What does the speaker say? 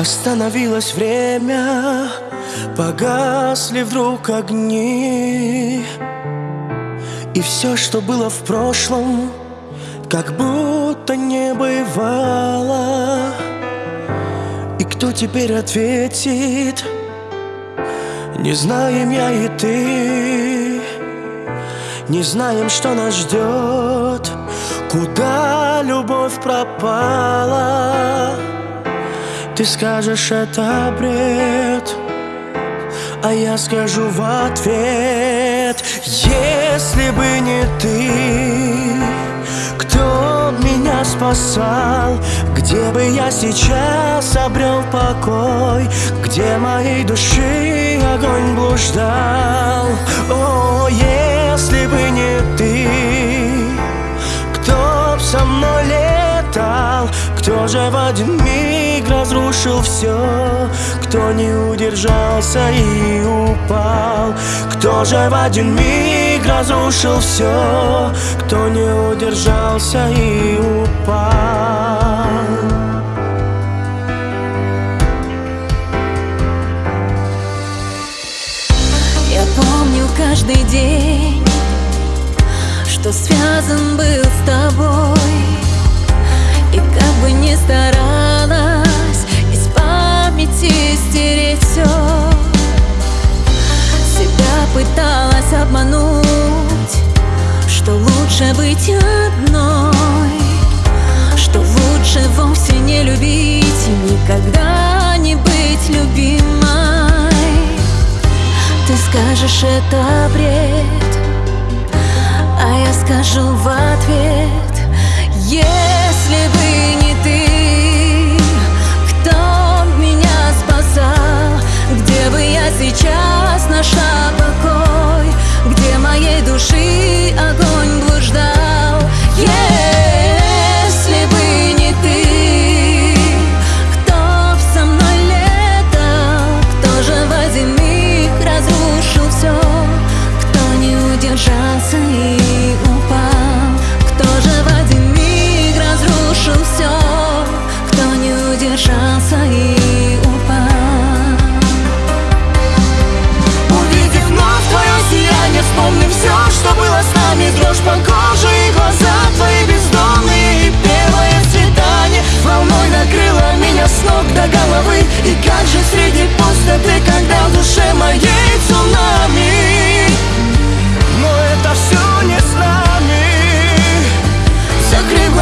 Остановилось время, погасли вдруг огни. И все, что было в прошлом, как будто не бывало. И кто теперь ответит, не знаем я и ты. Не знаем, что нас ждет, куда любовь пропала ты скажешь, это бред А я скажу в ответ. Если бы не ты Кто меня спасал? Где бы я сейчас обрел покой? Где моей души огонь блуждал? О, если бы не ты Кто б со мной летал? Кто же в один миг разрушил все Кто не удержался и упал? Кто же в один миг разрушил все Кто не удержался и упал? Я помню каждый день Что связан был с тобой. И как бы ни старалась лучше быть одной Что лучше вовсе не любить никогда не быть любимой. Ты скажешь, это бред А я скажу в ответ Если